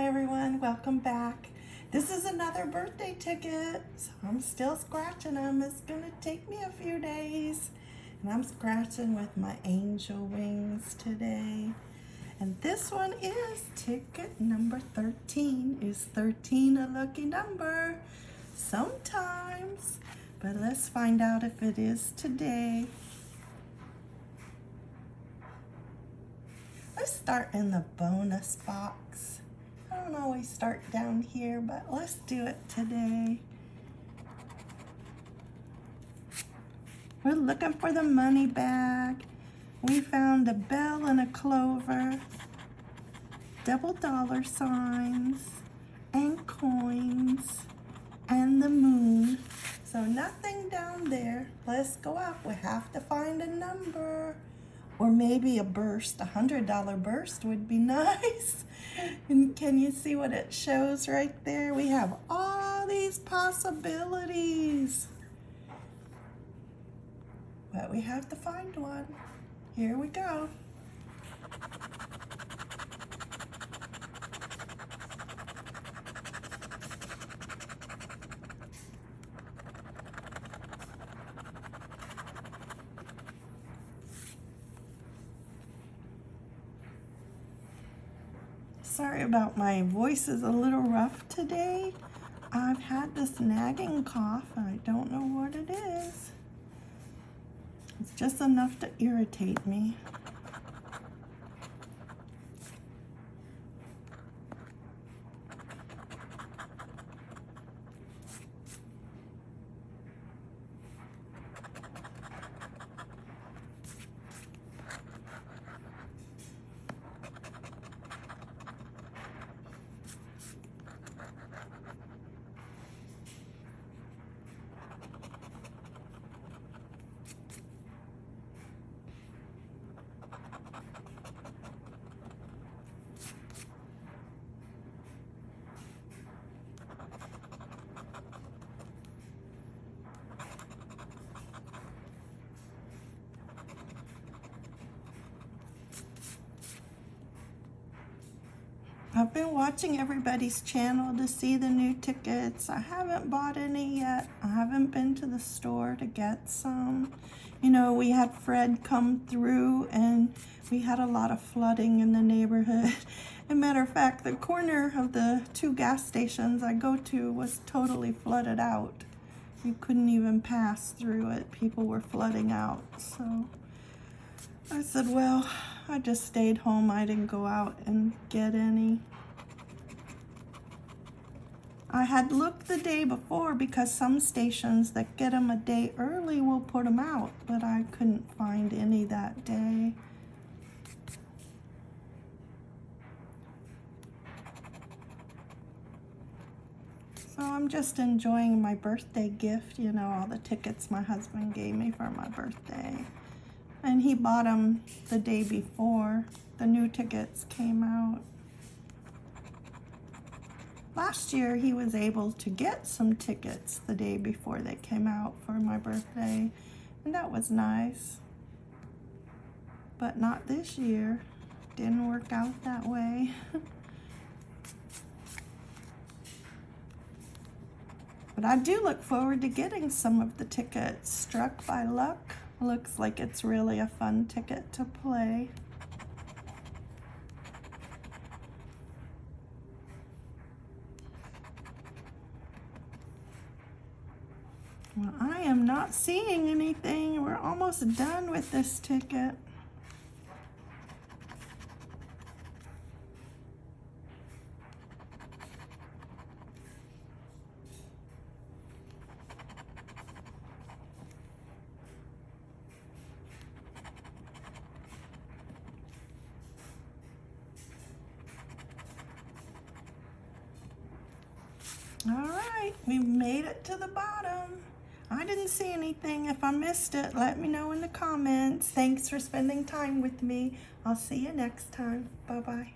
everyone, welcome back. This is another birthday ticket, so I'm still scratching them. It's gonna take me a few days. And I'm scratching with my angel wings today. And this one is ticket number 13. Is 13 a lucky number? Sometimes, but let's find out if it is today. Let's start in the bonus box. I don't always start down here, but let's do it today. We're looking for the money bag. We found a bell and a clover, double dollar signs, and coins, and the moon. So nothing down there. Let's go up. We have to find a number or maybe a burst, a hundred dollar burst would be nice. and can you see what it shows right there? We have all these possibilities. But we have to find one. Here we go. Sorry about my voice is a little rough today. I've had this nagging cough and I don't know what it is. It's just enough to irritate me. I've been watching everybody's channel to see the new tickets. I haven't bought any yet. I haven't been to the store to get some. You know, we had Fred come through and we had a lot of flooding in the neighborhood. As a matter of fact, the corner of the two gas stations I go to was totally flooded out. You couldn't even pass through it. People were flooding out. So I said, well, I just stayed home. I didn't go out and get any. I had looked the day before because some stations that get them a day early will put them out, but I couldn't find any that day. So I'm just enjoying my birthday gift, you know, all the tickets my husband gave me for my birthday. And he bought them the day before the new tickets came out. Last year, he was able to get some tickets the day before they came out for my birthday, and that was nice. But not this year. Didn't work out that way. but I do look forward to getting some of the tickets. Struck by Luck looks like it's really a fun ticket to play. Well, I am not seeing anything. We're almost done with this ticket. All right, we made it to the bottom. I didn't see anything. If I missed it, let me know in the comments. Thanks for spending time with me. I'll see you next time. Bye-bye.